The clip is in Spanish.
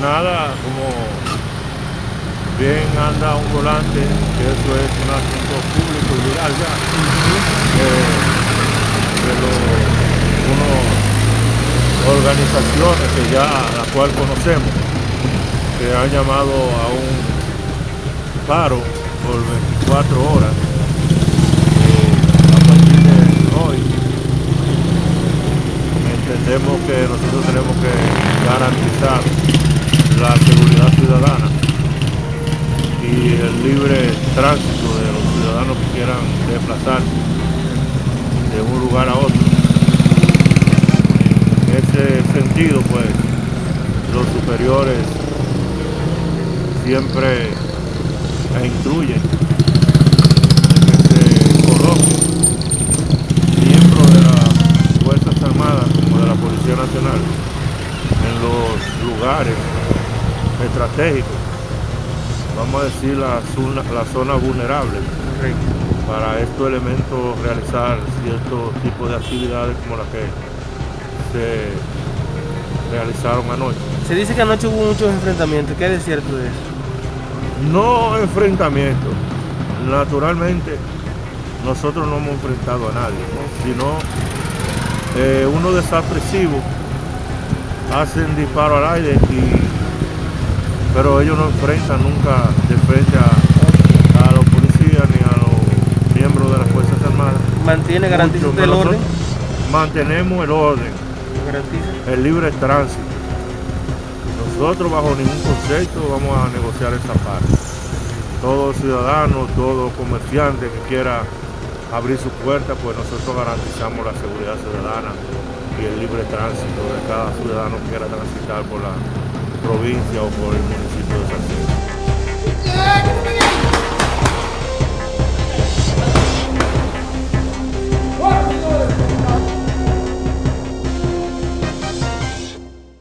nada, como bien anda un volante, que eso es un asunto público y legal ya, eh, de unas organizaciones que ya, la cual conocemos, que han llamado a un paro por 24 horas eh, a partir de hoy. Entendemos que nosotros tenemos que garantizar la seguridad ciudadana y el libre tránsito de los ciudadanos que quieran desplazarse de un lugar a otro. En ese sentido, pues, los superiores siempre incluyen que se miembros de las Fuerzas Armadas como de la Policía Nacional lugares estratégicos vamos a decir, la zona, la zona vulnerable para estos elementos realizar cierto tipo de actividades como las que se realizaron anoche. Se dice que anoche hubo muchos enfrentamientos, ¿qué es cierto de eso? No enfrentamientos, naturalmente nosotros no hemos enfrentado a nadie, sino eh, uno desapresivo hacen disparo al aire y pero ellos no enfrentan nunca de frente a, los policías ni a los miembros de las Fuerzas Armadas. ¿Mantiene, garantiza el orden? Mantenemos el orden, el libre tránsito. Nosotros bajo ningún concepto vamos a negociar esa parte. Todo ciudadano, todo comerciante que quiera abrir su puerta, pues nosotros garantizamos la seguridad ciudadana y el libre tránsito de cada ciudadano que quiera transitar por la provincia o por el municipio de San Diego.